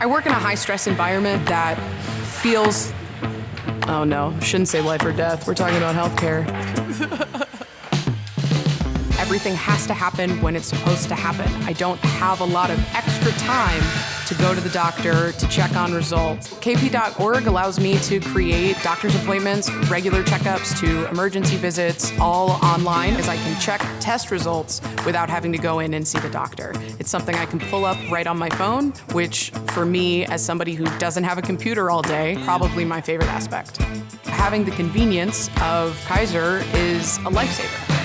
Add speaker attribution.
Speaker 1: I work in a high stress environment that feels, oh no, shouldn't say life or death. We're talking about healthcare. Everything has to happen when it's supposed to happen. I don't have a lot of extra time to go to the doctor to check on results. KP.org allows me to create doctor's appointments, regular checkups to emergency visits, all online as I can check test results without having to go in and see the doctor. It's something I can pull up right on my phone, which for me, as somebody who doesn't have a computer all day, probably my favorite aspect. Having the convenience of Kaiser is a lifesaver.